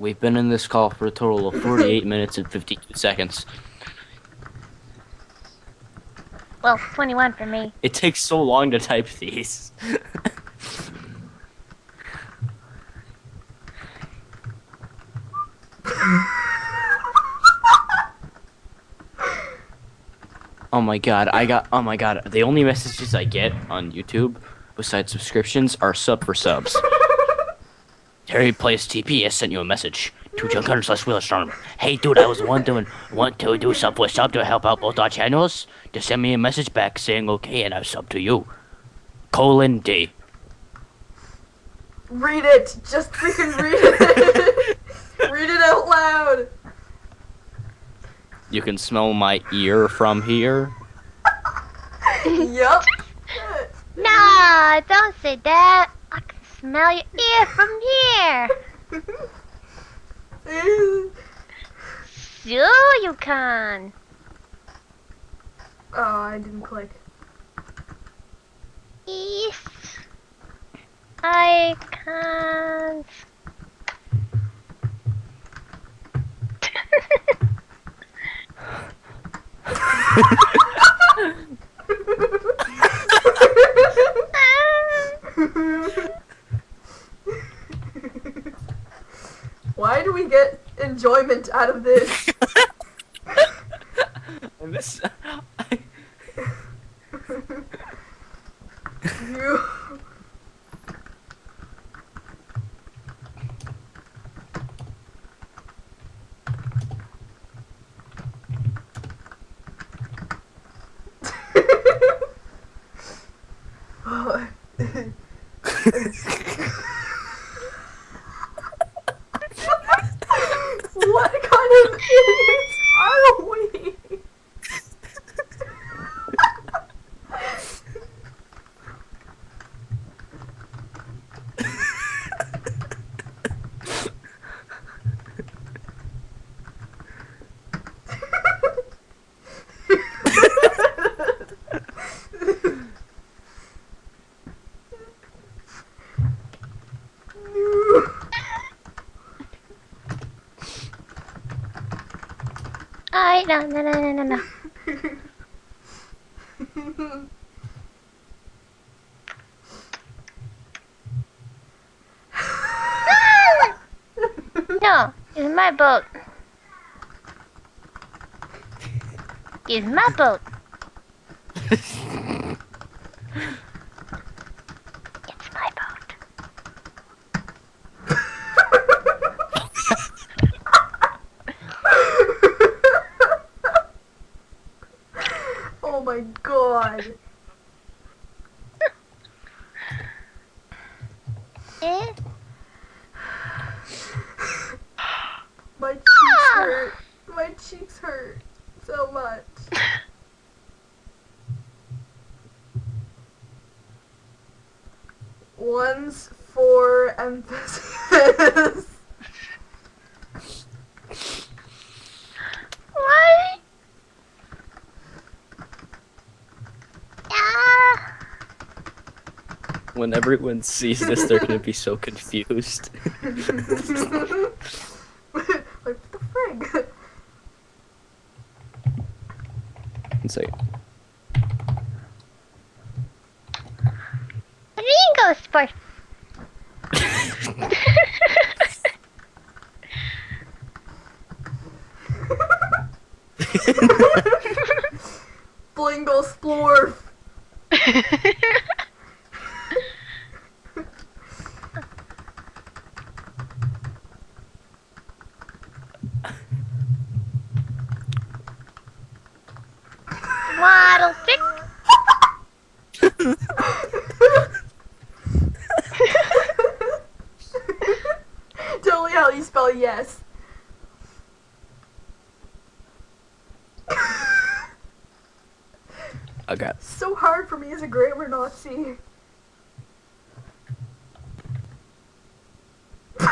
We've been in this call for a total of 48 minutes and 52 seconds. Well, 21 for me. It takes so long to type these. oh my god, I got oh my god, the only messages I get on YouTube besides subscriptions are sub for subs. Terry plays TP has sent you a message to Junker slash Wheelerstorm. Hey dude, I was wondering want to do sub for sub to help out both our channels? Just send me a message back saying okay and I'll sub to you. Colon D. Read it. Just freaking read it. read it out loud. You can smell my ear from here. Yup. Nah, don't say that. I can smell your ear from here. Sure you can. oh, I didn't click. Yes. I can't. Why do we get enjoyment out of this? I you. Oh. what kind of idiots are we? I no no no no no no. No, it's my boat. It's my boat. it's my boat. oh my god. Eh? My cheeks hurt. My cheeks hurt so much. One's for emphasis. What? Ah! When everyone sees this, they're gonna be so confused. like, what the frig? One second. Ringo Sport. Blingle how you spell yes. Okay. so hard for me as a grammar Nazi.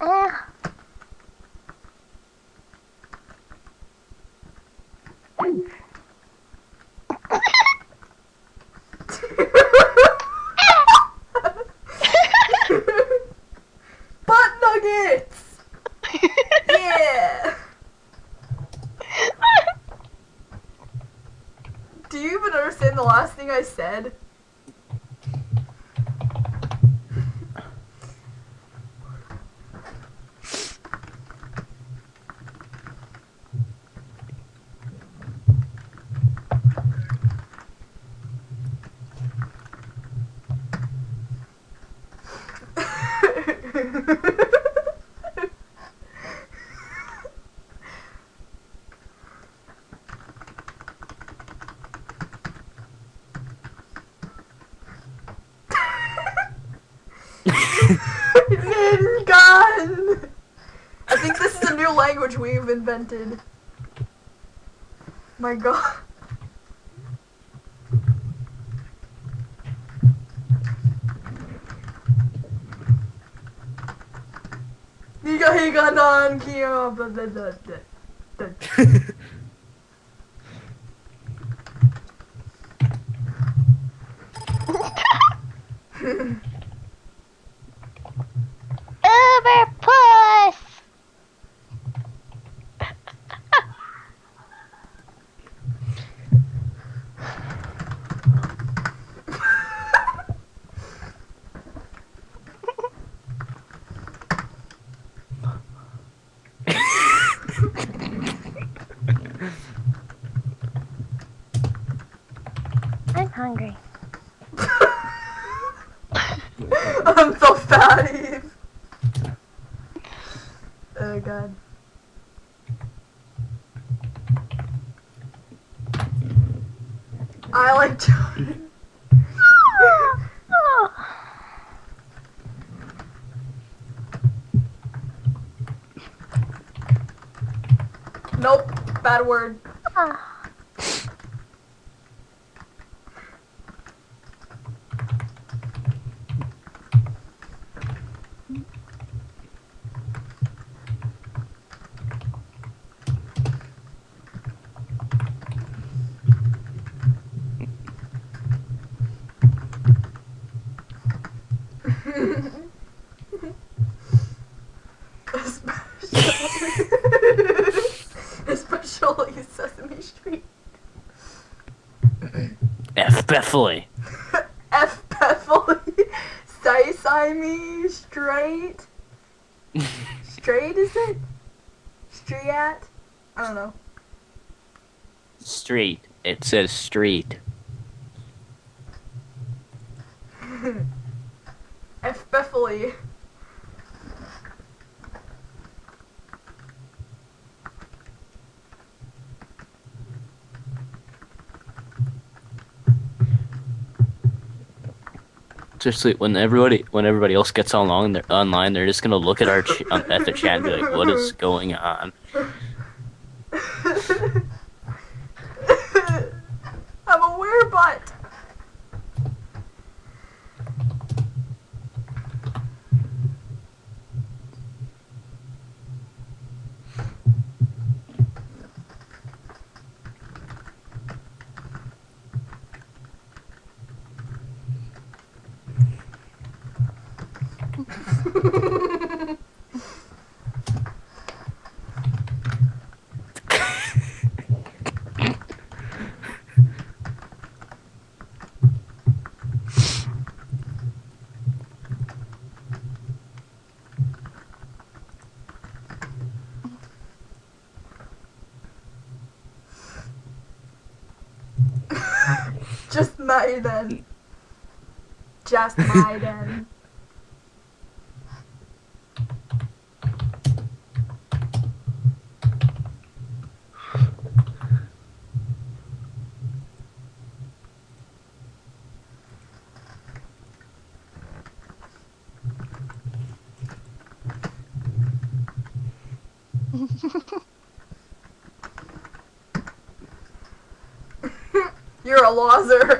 Uh, thing I said? It's! I think this is a new language we've invented. My god. Higa higa blah blah. blah. hungry. I'm so fat, Eve. Oh god. I like Jordan. nope, bad word. Ah. Especially Sesame Street. F Beverly. Say Simey straight. Straight is it? Street? I don't know. Street. It says street. F Seriously, when everybody when everybody else gets online, they're online. They're just gonna look at our ch- um, at the chat and be like, "What is going on?" I'm a werebutt. Just Maiden. Just Maiden. A loser.